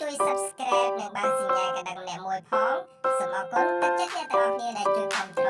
ជួយ Subscribe និងបើកសញ្ញាកណ្ដឹងម្នាក់មួយផងសូមអរគុណទឹកចិត្តអ្នកទាំងអស់គ្នាដែលជួយគ្រប់គ្រងនៅ Channel